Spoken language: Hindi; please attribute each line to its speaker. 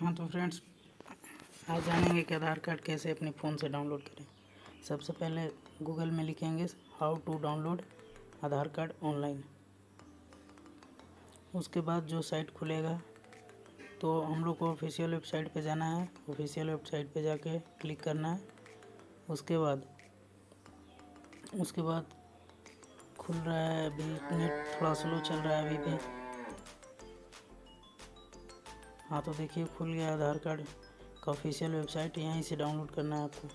Speaker 1: हाँ तो फ्रेंड्स आज जानेंगे कि आधार कार्ड कैसे अपने फ़ोन से डाउनलोड करें। सबसे पहले गूगल में लिखेंगे how to download Aadhaar card online उसके बाद जो साइट खुलेगा तो हम लोग को ऑफिशियल वेबसाइट पे जाना है। ऑफिशियल वेबसाइट पे जाके क्लिक करना है। उसके बाद उसके बाद खुल रहा है, अभी नेट थोड़ा स्लो चल रहा है अभी भी। हाँ तो देखिए, खुल गया आधार कार्ड। का ऑफिशियल वेबसाइट यहीं से डाउनलोड करना है आपको।